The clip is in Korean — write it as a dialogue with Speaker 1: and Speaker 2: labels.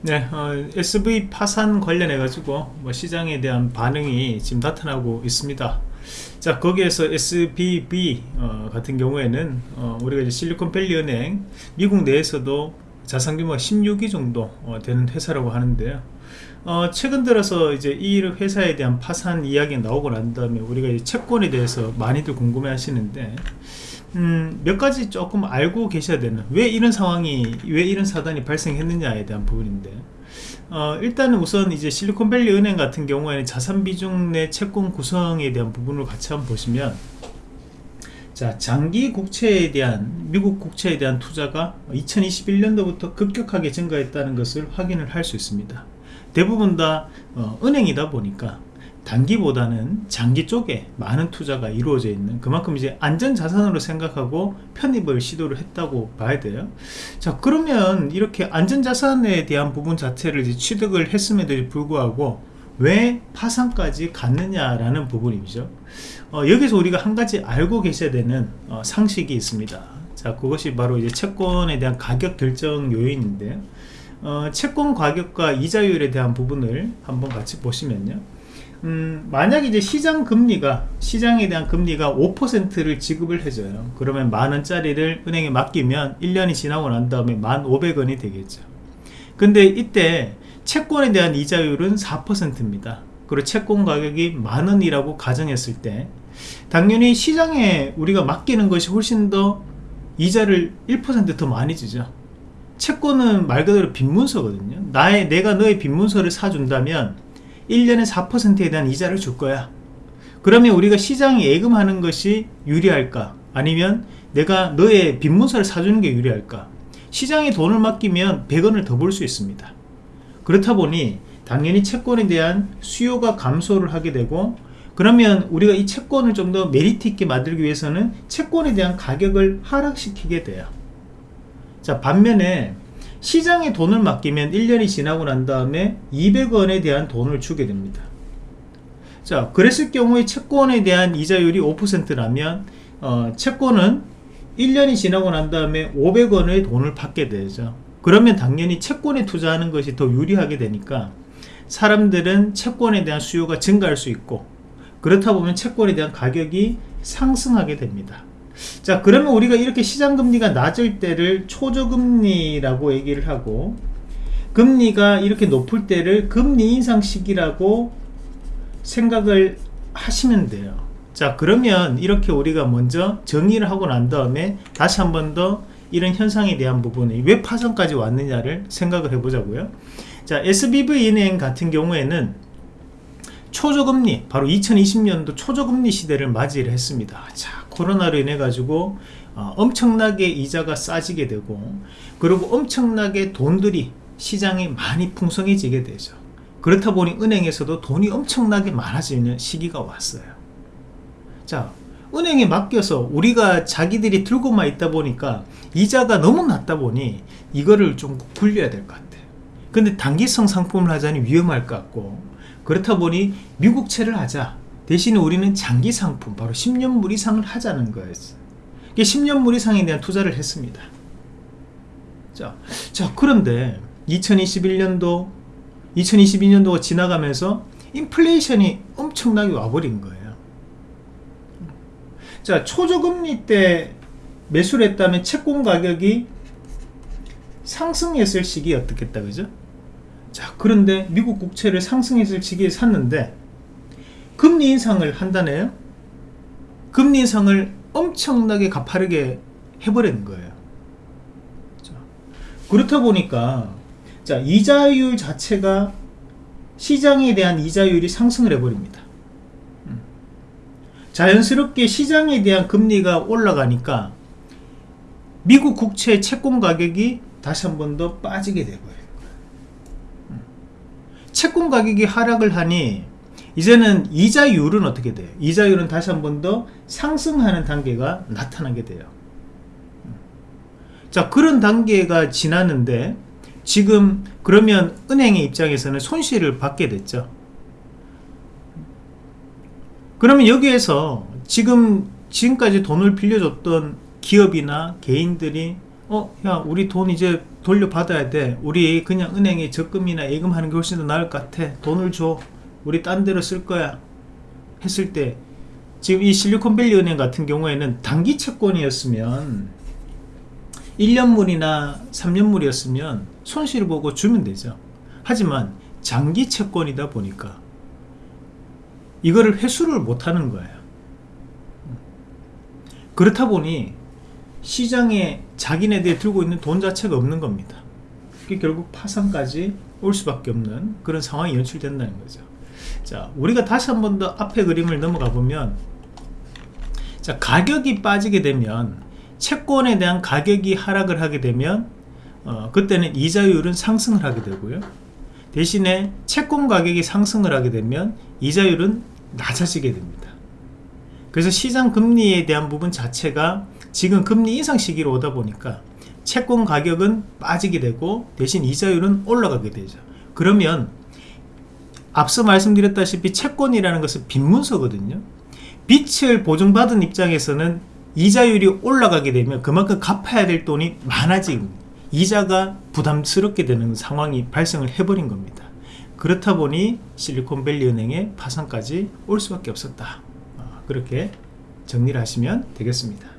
Speaker 1: 네, 어, SV 파산 관련해 가지고 뭐 시장에 대한 반응이 지금 나타나고 있습니다. 자 거기에서 SBB 어, 같은 경우에는 어, 우리가 이제 실리콘밸리 은행 미국 내에서도 자산 규모가 16위 정도 어, 되는 회사라고 하는데요. 어, 최근 들어서 이제 이 회사에 대한 파산 이야기 나오고 난 다음에 우리가 이 채권에 대해서 많이들 궁금해 하시는데 음, 몇 가지 조금 알고 계셔야 되는 왜 이런 상황이 왜 이런 사단이 발생했느냐에 대한 부분인데 어, 일단은 우선 이제 실리콘밸리 은행 같은 경우에는 자산 비중 내 채권 구성에 대한 부분을 같이 한번 보시면 자 장기 국채에 대한 미국 국채에 대한 투자가 2021년도부터 급격하게 증가했다는 것을 확인을 할 수 있습니다. 대부분 다 어, 은행이다 보니까 단기보다는 장기 쪽에 많은 투자가 이루어져 있는 그만큼 이제 안전자산으로 생각하고 편입을 시도를 했다고 봐야 돼요. 자 그러면 이렇게 안전자산에 대한 부분 자체를 취득을 했음에도 불구하고 왜 파산까지 갔느냐라는 부분이죠. 어, 여기서 우리가 한 가지 알고 계셔야 되는 어, 상식이 있습니다. 자 그것이 바로 이제 채권에 대한 가격 결정 요인인데요. 어, 채권 가격과 이자율에 대한 부분을 한번 같이 보시면요. 음, 만약 이제 시장 금리가 시장에 대한 금리가 5%를 지급을 해줘요. 그러면 만원짜리를 은행에 맡기면 1년이 지나고 난 다음에 1,500원이 되겠죠. 근데 이때 채권에 대한 이자율은 4%입니다. 그리고 채권 가격이 만원이라고 가정했을 때 당연히 시장에 우리가 맡기는 것이 훨씬 더 이자를 1%더 많이 주죠. 채권은 말 그대로 빈문서거든요. 나의 내가 너의 빈문서를 사준다면 1년에 4%에 대한 이자를 줄 거야. 그러면 우리가 시장에 예금하는 것이 유리할까? 아니면 내가 너의 빈문서를 사주는 게 유리할까? 시장에 돈을 맡기면 100원을 더 벌 수 있습니다 그렇다 보니 당연히 채권에 대한 수요가 감소를 하게 되고 그러면 우리가 이 채권을 좀 더 메리트 있게 만들기 위해서는 채권에 대한 가격을 하락시키게 돼요. 자 반면에 시장에 돈을 맡기면 1년이 지나고 난 다음에 200원에 대한 돈을 주게 됩니다. 자 그랬을 경우에 채권에 대한 이자율이 5%라면 어, 채권은 1년이 지나고 난 다음에 500원의 돈을 받게 되죠 그러면 당연히 채권에 투자하는 것이 더 유리하게 되니까 사람들은 채권에 대한 수요가 증가할 수 있고 그렇다 보면 채권에 대한 가격이 상승하게 됩니다. 자 그러면 우리가 이렇게 시장금리가 낮을 때를 초저금리라고 얘기를 하고 금리가 이렇게 높을 때를 금리 인상 시기라고 생각을 하시면 돼요. 자 그러면 이렇게 우리가 먼저 정의를 하고 난 다음에 다시 한 번 더 이런 현상에 대한 부분이 왜 파산까지 왔느냐를 생각을 해 보자고요. 자 SBV은행 같은 경우에는 초저금리 바로 2020년도 초저금리 시대를 맞이를 했습니다. 자 코로나로 인해 가지고 어, 엄청나게 이자가 싸지게 되고 그리고 엄청나게 돈들이 시장에 많이 풍성해지게 되죠. 그렇다 보니 은행에서도 돈이 엄청나게 많아지는 시기가 왔어요. 자 은행에 맡겨서 우리가 자기들이 들고만 있다 보니까 이자가 너무 낮다 보니 이거를 좀 굴려야 될 것 같아요 근데 단기성 상품을 하자니 위험할 것 같고 그렇다 보니 미국채를 하자. 대신에 우리는 장기 상품 바로 10년물 이상을 하자는 거였어요 10년물 이상에 대한 투자를 했습니다. 자, 자 그런데 2021년도 2022년도가 지나가면서 인플레이션이 엄청나게 와버린 거예요 자 초저금리 때 매수를 했다면 채권 가격이 상승했을 시기였겠다 그죠? 자 그런데 미국 국채를 상승했을 시기에 샀는데 금리 인상을 한다네요. 금리 인상을 엄청나게 가파르게 해버리는 거예요. 자, 그렇다 보니까 자 이자율 자체가 시장에 대한 이자율이 상승을 해버립니다. 음. 자연스럽게 시장에 대한 금리가 올라가니까 미국 국채 채권 가격이 다시 한 번 더 빠지게 되고요 음. 채권 가격이 하락을 하니 이제는 이자율은 어떻게 돼요? 이자율은 다시 한 번 더 상승하는 단계가 나타나게 돼요. 자 그런 단계가 지났는데 지금 그러면 은행의 입장에서는 손실을 받게 됐죠. 그러면 여기에서 지금 지금까지 돈을 빌려줬던 기업이나 개인들이 어 야 우리 돈 이제 돌려받아야 돼. 우리 그냥 은행에 적금이나 예금하는 게 훨씬 더 나을 것 같아. 돈을 줘. 우리 딴 데로 쓸 거야. 했을 때 지금 이 실리콘밸리 은행 같은 경우에는 단기 채권이었으면 1년물이나 3년물이었으면 손실을 보고 주면 되죠. 하지만 장기 채권이다 보니까 이거를 회수를 못하는 거예요. 그렇다 보니 시장에 자기네들이 들고 있는 돈 자체가 없는 겁니다. 결국 파산까지 올 수밖에 없는 그런 상황이 연출된다는 거죠. 자 우리가 다시 한 번 더 앞에 그림을 넘어가 보면 자 가격이 빠지게 되면 채권에 대한 가격이 하락을 하게 되면 어, 그때는 이자율은 상승을 하게 되고요 대신에 채권 가격이 상승을 하게 되면 이자율은 낮아지게 됩니다. 그래서 시장 금리에 대한 부분 자체가 지금 금리 인상 시기로 오다 보니까 채권 가격은 빠지게 되고 대신 이자율은 올라가게 되죠. 그러면 앞서 말씀드렸다시피 채권이라는 것은 빈문서거든요. 빚을 보증받은 입장에서는 이자율이 올라가게 되면 그만큼 갚아야 될 돈이 많아지고 이자가 부담스럽게 되는 상황이 발생을 해버린 겁니다. 그렇다 보니 실리콘밸리 은행의 파산까지 올 수밖에 없었다. 어, 그렇게 정리를 하시면 되겠습니다